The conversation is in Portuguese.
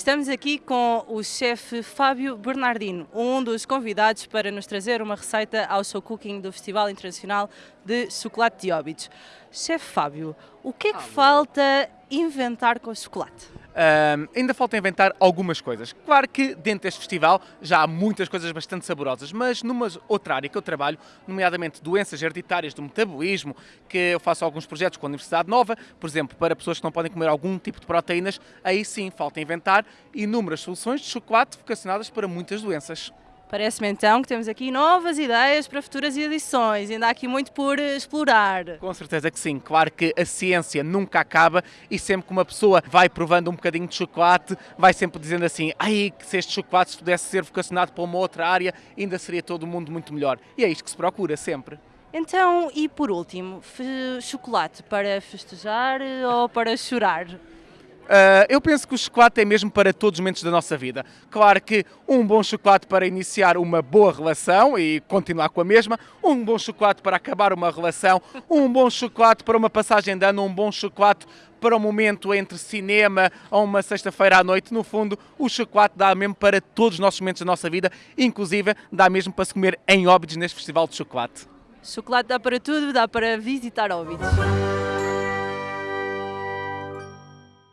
Estamos aqui com o chefe Fábio Bernardino, um dos convidados para nos trazer uma receita ao show cooking do Festival Internacional de Chocolate de Óbidos. Chefe Fábio, o que é que falta inventar com o chocolate? Um, ainda falta inventar algumas coisas. Claro que dentro deste festival já há muitas coisas bastante saborosas, mas numa outra área que eu trabalho, nomeadamente doenças hereditárias do metabolismo, que eu faço alguns projetos com a Universidade Nova, por exemplo, para pessoas que não podem comer algum tipo de proteínas, aí sim falta inventar inúmeras soluções de chocolate vocacionadas para muitas doenças. Parece-me então que temos aqui novas ideias para futuras edições, ainda há aqui muito por explorar. Com certeza que sim, claro que a ciência nunca acaba e sempre que uma pessoa vai provando um bocadinho de chocolate, vai sempre dizendo assim, ai, que se este chocolate pudesse ser vocacionado para uma outra área, ainda seria todo o mundo muito melhor. E é isto que se procura sempre. Então, e por último, chocolate para festejar ou para chorar? Uh, eu penso que o chocolate é mesmo para todos os momentos da nossa vida. Claro que um bom chocolate para iniciar uma boa relação e continuar com a mesma, um bom chocolate para acabar uma relação, um bom chocolate para uma passagem de ano, um bom chocolate para um momento entre cinema ou uma sexta-feira à noite. No fundo, o chocolate dá mesmo para todos os nossos momentos da nossa vida, inclusive dá mesmo para se comer em Óbidos neste Festival de Chocolate. Chocolate dá para tudo, dá para visitar Óbidos.